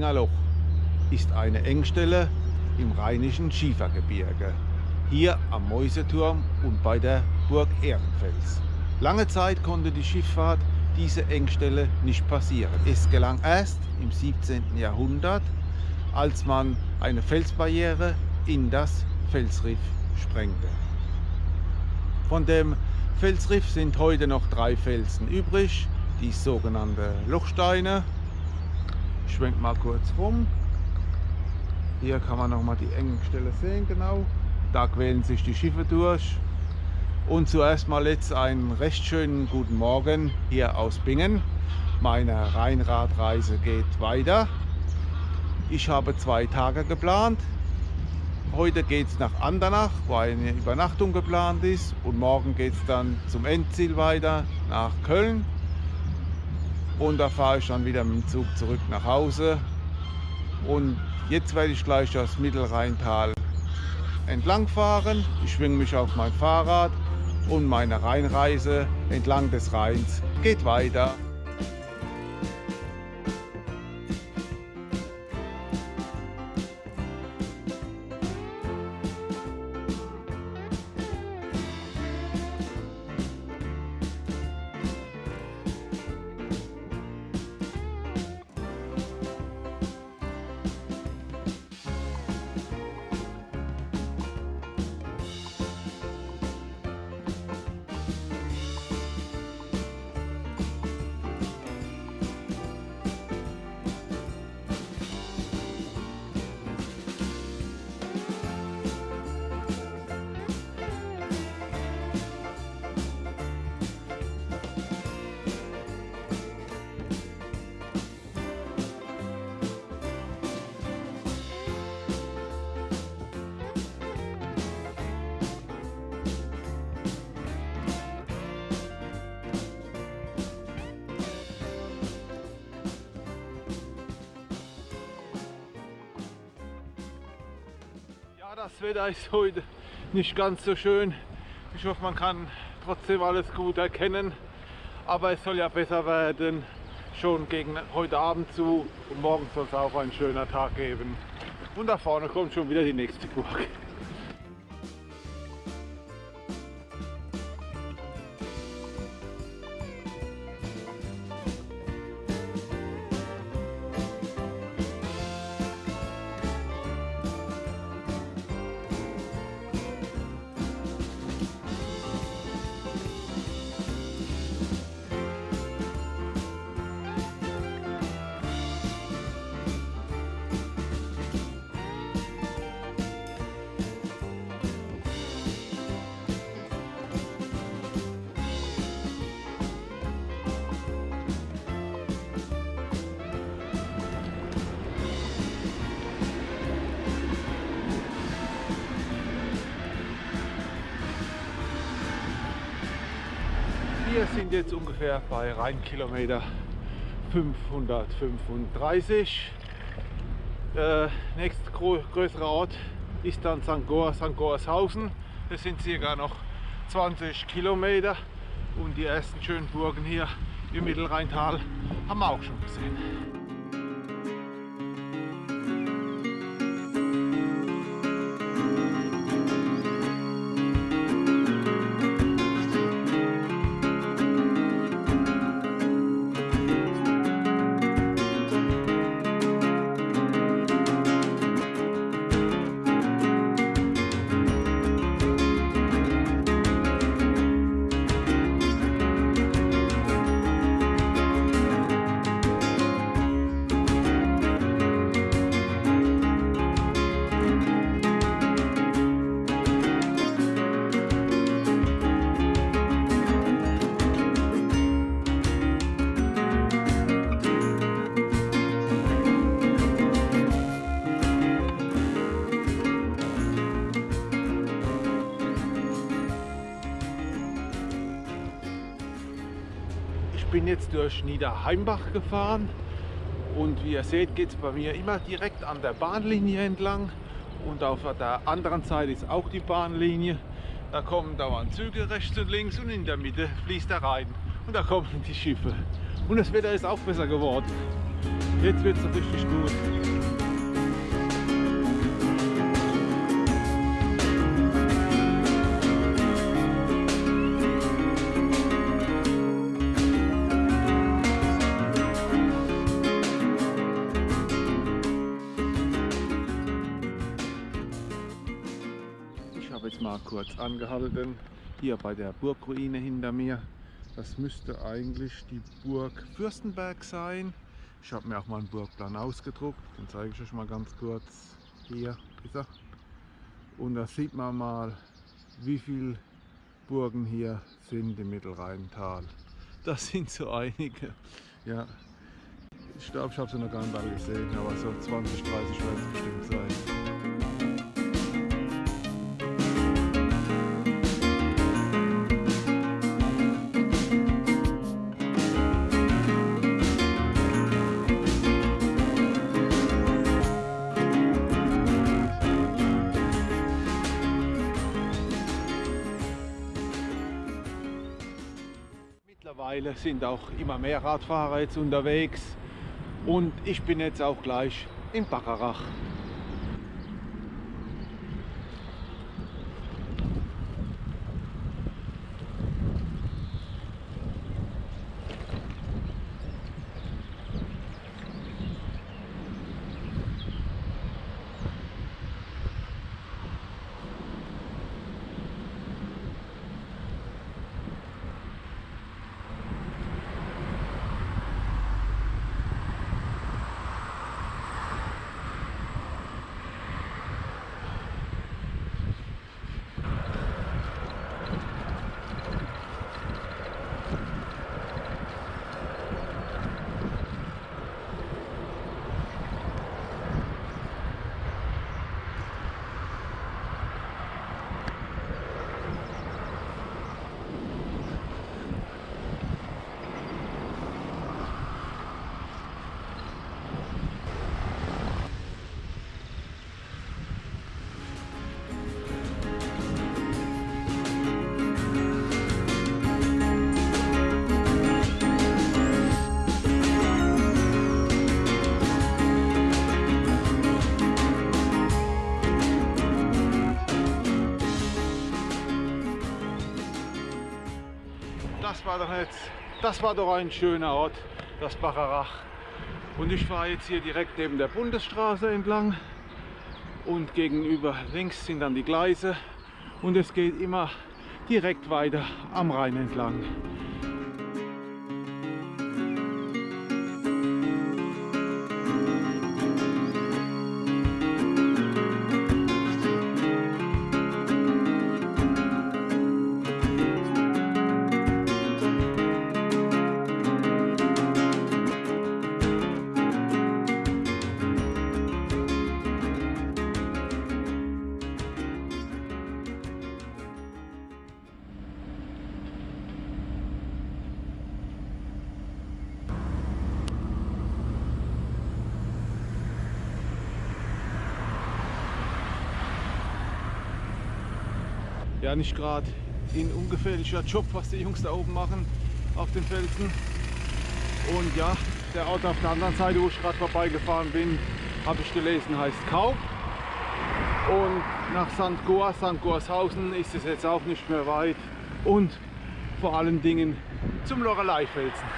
Spingerloch ist eine Engstelle im Rheinischen Schiefergebirge, hier am Mäuseturm und bei der Burg Ehrenfels. Lange Zeit konnte die Schifffahrt diese Engstelle nicht passieren. Es gelang erst im 17. Jahrhundert, als man eine Felsbarriere in das Felsriff sprengte. Von dem Felsriff sind heute noch drei Felsen übrig, die sogenannte Lochsteine. Ich schwenk mal kurz rum. Hier kann man noch mal die Engstelle sehen, genau. Da quälen sich die Schiffe durch. Und zuerst mal jetzt einen recht schönen guten Morgen hier aus Bingen. Meine Rheinradreise geht weiter. Ich habe zwei Tage geplant. Heute geht es nach Andernach, wo eine Übernachtung geplant ist. Und morgen geht es dann zum Endziel weiter nach Köln. Und da fahre ich dann wieder mit dem Zug zurück nach Hause. Und jetzt werde ich gleich das Mittelrheintal entlang fahren. Ich schwinge mich auf mein Fahrrad und meine Rheinreise entlang des Rheins geht weiter. Das Wetter ist heute nicht ganz so schön. Ich hoffe, man kann trotzdem alles gut erkennen. Aber es soll ja besser werden, schon gegen heute Abend zu. Und morgen soll es auch ein schöner Tag geben. Und da vorne kommt schon wieder die nächste Burg. Wir sind jetzt ungefähr bei Rheinkilometer 535. Der nächste größere Ort ist dann St. Goar, St. Goarshausen. Das sind circa noch 20 Kilometer und die ersten schönen Burgen hier im Mittelrheintal haben wir auch schon gesehen. Jetzt durch Niederheimbach gefahren und wie ihr seht geht es bei mir immer direkt an der Bahnlinie entlang und auf der anderen Seite ist auch die Bahnlinie. Da kommen dauernd Züge rechts und links und in der Mitte fließt der Rhein und da kommen die Schiffe. Und das Wetter ist auch besser geworden. Jetzt wird es richtig gut. Angehalten, hier bei der Burgruine hinter mir. Das müsste eigentlich die Burg Fürstenberg sein. Ich habe mir auch mal einen Burgplan ausgedruckt, den zeige ich euch mal ganz kurz. Hier ist er. Und da sieht man mal, wie viele Burgen hier sind im Mittelrheintal. Das sind so einige. Ja, ich glaube, ich habe sie noch gar nicht alle gesehen, aber so 20, 30 werden es bestimmt sein. Mittlerweile sind auch immer mehr Radfahrer jetzt unterwegs und ich bin jetzt auch gleich in Bacharach. Das war doch ein schöner Ort, das Bacharach. Und ich fahre jetzt hier direkt neben der Bundesstraße entlang und gegenüber links sind dann die Gleise und es geht immer direkt weiter am Rhein entlang. Nicht gerade ein ungefährlicher Job, was die Jungs da oben machen auf den Felsen. Und ja, der Ort auf der anderen Seite, wo ich gerade vorbeigefahren bin, habe ich gelesen, heißt Kau. Und nach St. Goar, St. Goarshausen ist es jetzt auch nicht mehr weit. Und vor allen Dingen zum Lorelei-Felsen.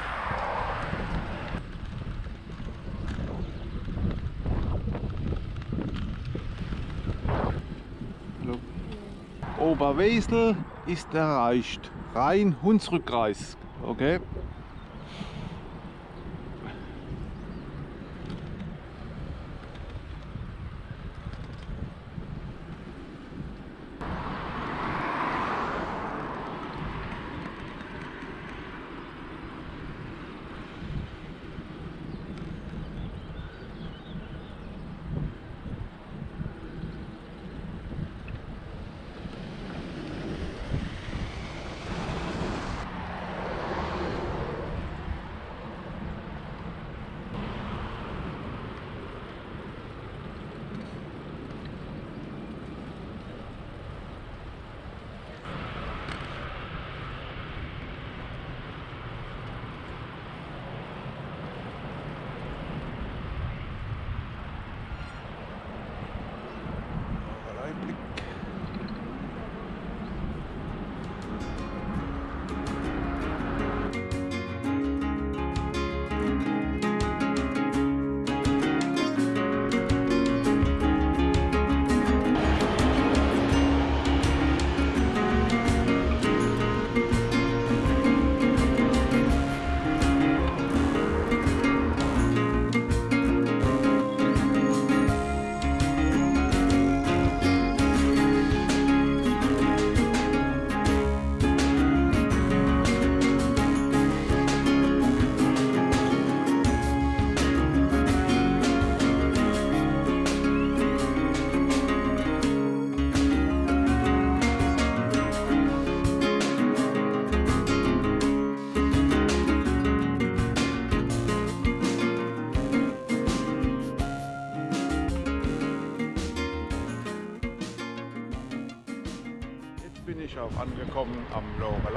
Oberwesel ist erreicht. Rhein-Hunsrückkreis. Okay.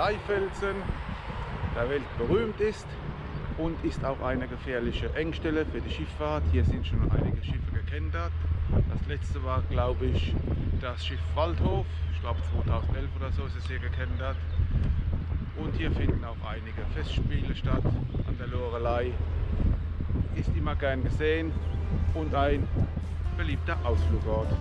Lorelei-Felsen, der weltberühmt ist und ist auch eine gefährliche Engstelle für die Schifffahrt. Hier sind schon einige Schiffe gekentert. Das letzte war, glaube ich, das Schiff Waldhof. Ich glaube 2011 oder so ist es hier gekentert. Und hier finden auch einige Festspiele statt an der Lorelei. Ist immer gern gesehen und ein beliebter Ausflugort.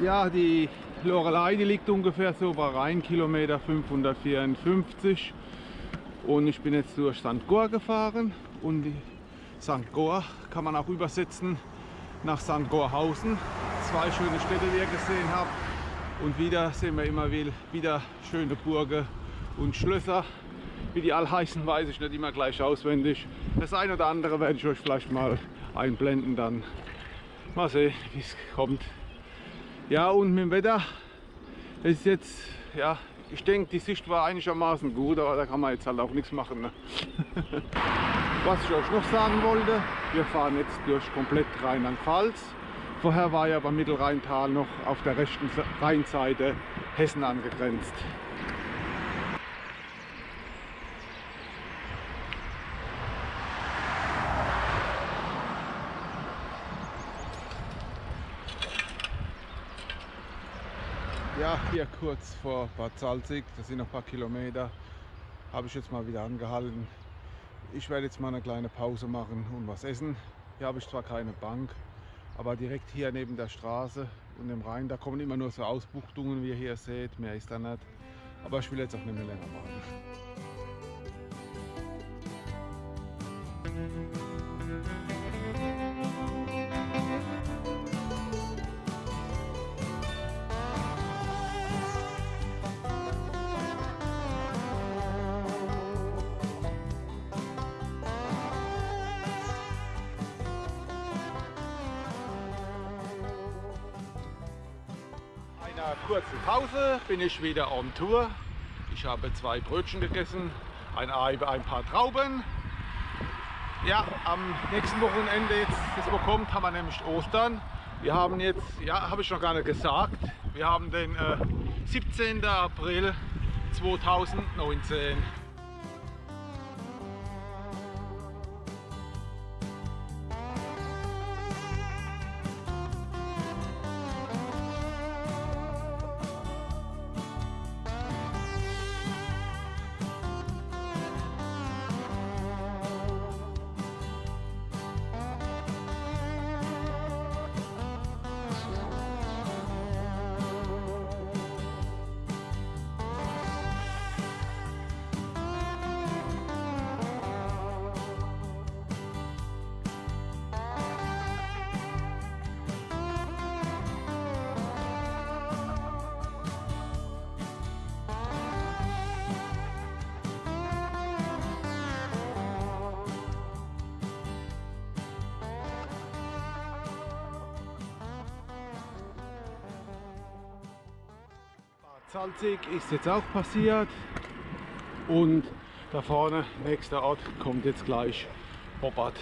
Ja, die Lorelei, die liegt ungefähr so bei Rheinkilometer 554 und ich bin jetzt durch St. Goar gefahren und die St. Goar kann man auch übersetzen nach St. Gorhausen. Zwei schöne Städte, die ihr gesehen habt und wieder sehen wir immer wieder schöne Burgen und Schlösser. Wie die all heißen, weiß ich nicht immer gleich auswendig. Das eine oder andere werde ich euch vielleicht mal einblenden dann. Mal sehen, wie es kommt. Ja, und mit dem Wetter ist jetzt, ja, ich denke, die Sicht war einigermaßen gut, aber da kann man jetzt halt auch nichts machen. Ne? Was ich euch noch sagen wollte, wir fahren jetzt durch komplett Rheinland-Pfalz. Vorher war ja beim Mittelrheintal noch auf der rechten Rheinseite Hessen angegrenzt. Ja, hier kurz vor Bad Salzig, das sind noch ein paar Kilometer, habe ich jetzt mal wieder angehalten. Ich werde jetzt mal eine kleine Pause machen und was essen. Hier habe ich zwar keine Bank, aber direkt hier neben der Straße und dem Rhein, da kommen immer nur so Ausbuchtungen, wie ihr hier seht, mehr ist da nicht. Aber ich will jetzt auch nicht mehr länger warten. Pause bin ich wieder on Tour. Ich habe zwei Brötchen gegessen, ein Ei, ein paar Trauben. Ja, am nächsten Wochenende, jetzt, das wo kommt, haben wir nämlich Ostern. Wir haben jetzt, ja, habe ich noch gar nicht gesagt, wir haben den äh, 17. April 2019. Salzig ist jetzt auch passiert und da vorne, nächster Ort, kommt jetzt gleich Bobbard.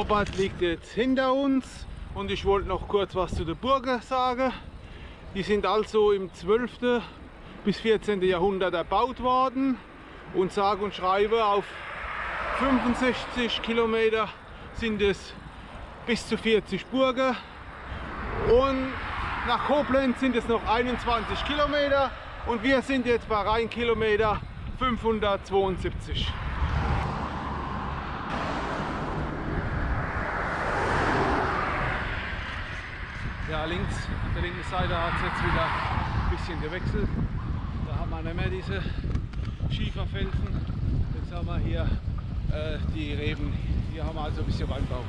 Oberst liegt jetzt hinter uns und ich wollte noch kurz was zu der Burg sagen. Die sind also im 12. bis 14. Jahrhundert erbaut worden und sage und schreibe auf 65 Kilometer sind es bis zu 40 Burgen und nach Koblenz sind es noch 21 Kilometer und wir sind jetzt bei Rheinkilometer 572. Ja, links, an der linken Seite hat es jetzt wieder ein bisschen gewechselt. Da haben wir nicht mehr diese Schieferfelsen. Jetzt haben wir hier äh, die Reben. Hier haben wir also ein bisschen Weinbau.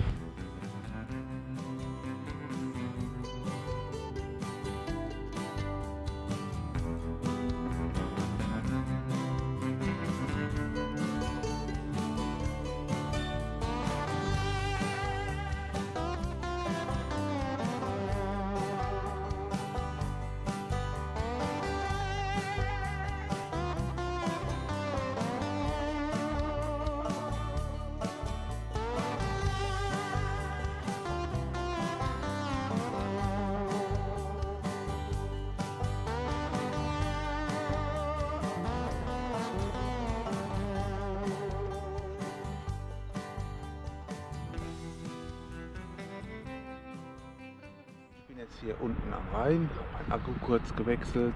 Kurz gewechselt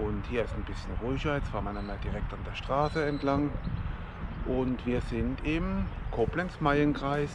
und hier ist ein bisschen ruhiger. Jetzt fahren wir mehr direkt an der Straße entlang und wir sind im Koblenz-Mayen-Kreis.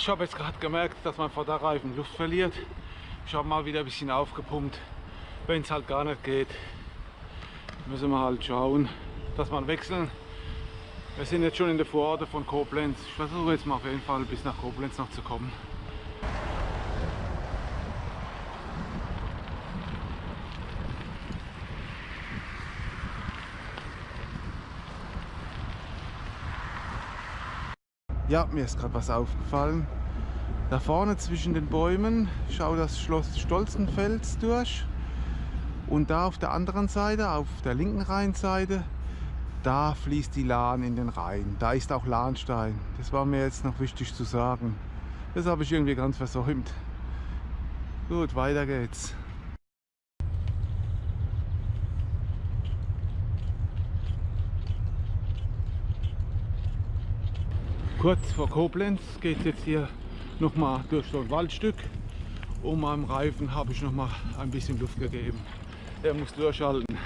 Ich habe jetzt gerade gemerkt, dass mein Vorderreifen Luft verliert. Ich habe mal wieder ein bisschen aufgepumpt. Wenn es halt gar nicht geht, müssen wir halt schauen, dass wir wechseln. Wir sind jetzt schon in der Vororte von Koblenz. Ich versuche jetzt mal auf jeden Fall bis nach Koblenz noch zu kommen. Ja, mir ist gerade was aufgefallen. Da vorne zwischen den Bäumen schaut das Schloss Stolzenfels durch. Und da auf der anderen Seite, auf der linken Rheinseite, da fließt die Lahn in den Rhein. Da ist auch Lahnstein. Das war mir jetzt noch wichtig zu sagen. Das habe ich irgendwie ganz versäumt. Gut, weiter geht's. Kurz vor Koblenz geht es jetzt hier nochmal durch so ein Waldstück. Um meinem Reifen habe ich noch mal ein bisschen Luft gegeben. Er muss durchhalten.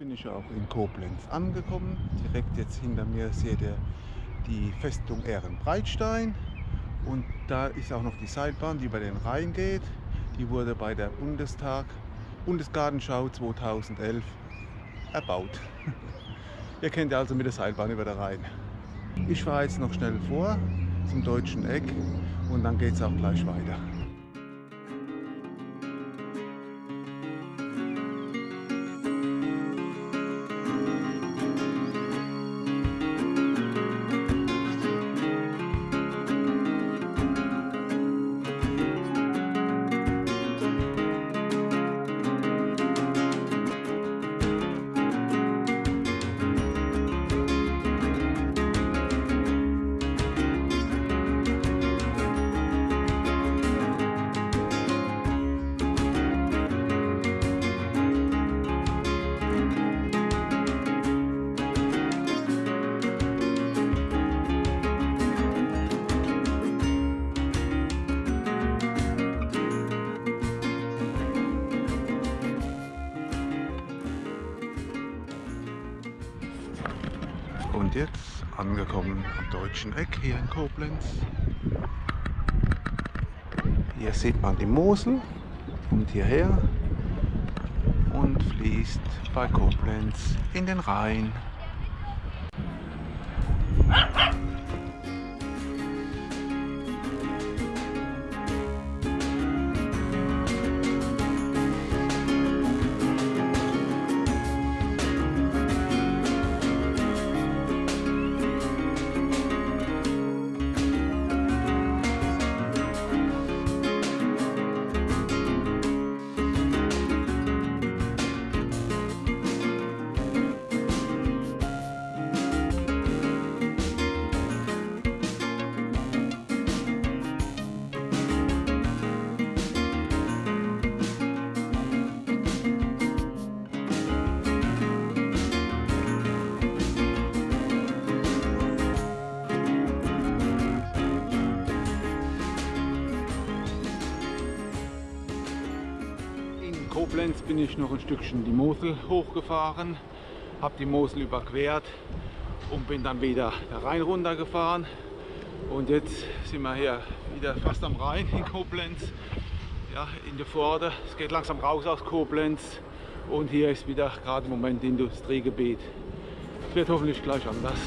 bin ich auch in Koblenz angekommen. Direkt jetzt hinter mir seht ihr die Festung Ehrenbreitstein und da ist auch noch die Seilbahn, die über den Rhein geht. Die wurde bei der Bundestag, Bundesgartenschau 2011 erbaut. Ihr kennt ja also mit der Seilbahn über den Rhein. Ich fahre jetzt noch schnell vor zum deutschen Eck und dann geht es auch gleich weiter. Und jetzt angekommen am deutschen Eck hier in Koblenz. Hier sieht man die Mosel, kommt hierher und fließt bei Koblenz in den Rhein. Koblenz bin ich noch ein Stückchen die Mosel hochgefahren, habe die Mosel überquert und bin dann wieder der Rhein runtergefahren. Und jetzt sind wir hier wieder fast am Rhein in Koblenz, ja, in der Pforte. Es geht langsam raus aus Koblenz und hier ist wieder gerade im Moment Industriegebiet. Es wird hoffentlich gleich anders.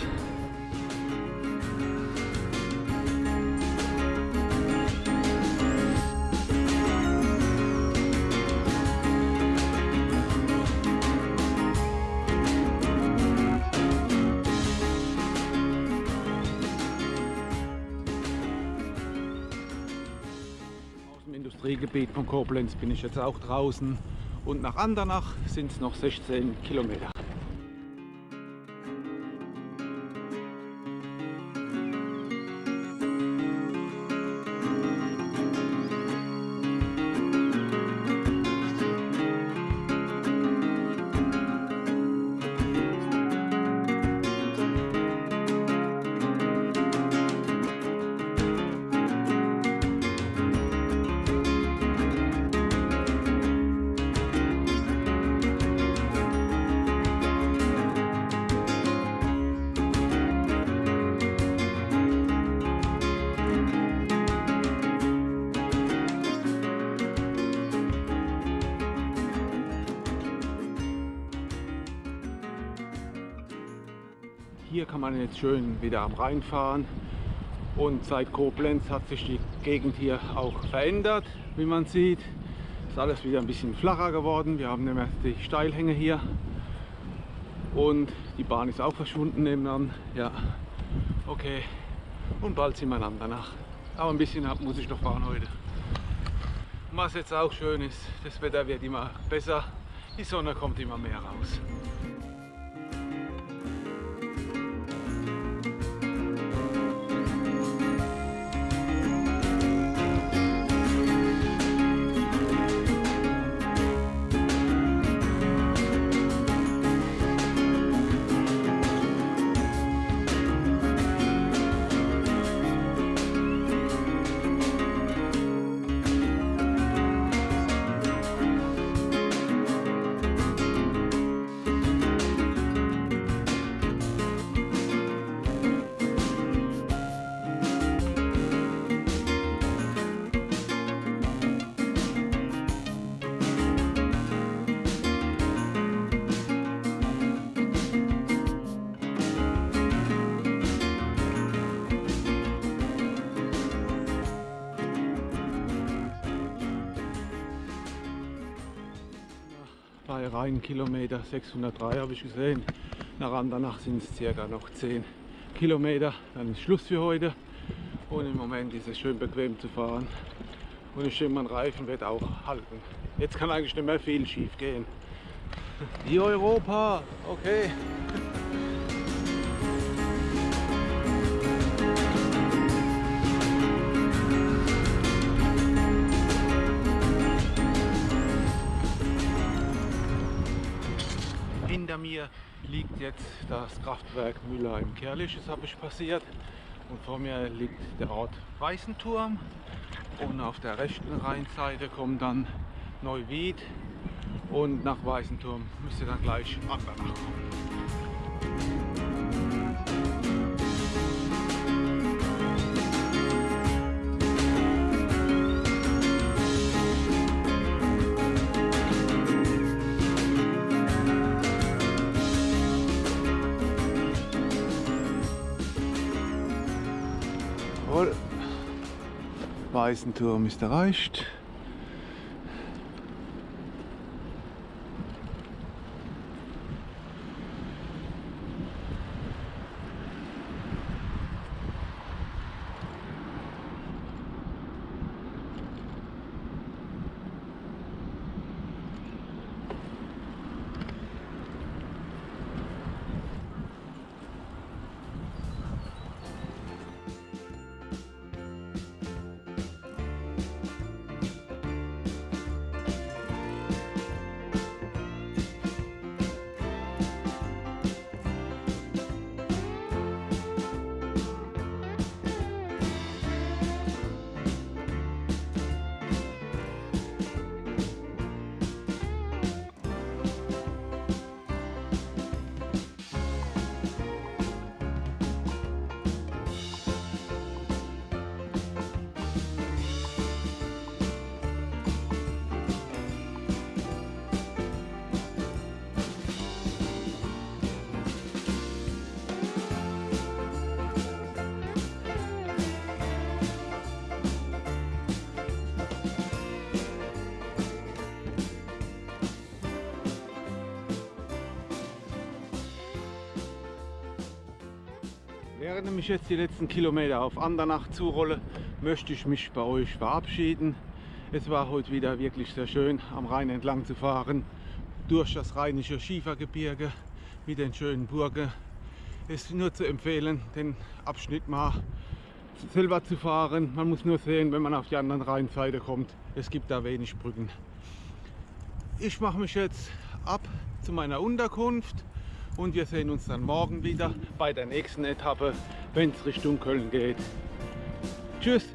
Industriegebiet von Koblenz bin ich jetzt auch draußen und nach Andernach sind es noch 16 Kilometer. Man jetzt schön wieder am Rhein fahren und seit Koblenz hat sich die Gegend hier auch verändert, wie man sieht. Ist alles wieder ein bisschen flacher geworden. Wir haben mehr die Steilhänge hier und die Bahn ist auch verschwunden nebenan. Ja, okay. Und bald sind wir einander nach. Aber ein bisschen muss ich noch fahren heute. Was jetzt auch schön ist, das Wetter wird immer besser. Die Sonne kommt immer mehr raus. Bei Rheinkilometer 603 habe ich gesehen. Nach Andernach sind es circa noch 10 Kilometer. Dann ist Schluss für heute. Und im Moment ist es schön bequem zu fahren. Und ich denke, mein Reifen wird auch halten. Jetzt kann eigentlich nicht mehr viel schief gehen. Die Europa, okay. Das Kraftwerk Müller im Kerlich, das habe ich passiert. Und vor mir liegt der Ort Weißenturm. Und auf der rechten Rheinseite kommt dann Neuwied. Und nach Weißenturm müsste dann gleich Andernach kommen. Weißenturm ist erreicht. Während ich jetzt die letzten Kilometer auf Andernach zurolle, möchte ich mich bei euch verabschieden. Es war heute wieder wirklich sehr schön, am Rhein entlang zu fahren, durch das rheinische Schiefergebirge mit den schönen Burgen. Es ist nur zu empfehlen, den Abschnitt mal selber zu fahren. Man muss nur sehen, wenn man auf die andere Rheinseite kommt. Es gibt da wenig Brücken. Ich mache mich jetzt ab zu meiner Unterkunft und wir sehen uns dann morgen wieder bei der nächsten Etappe, wenn es Richtung Köln geht. Tschüss!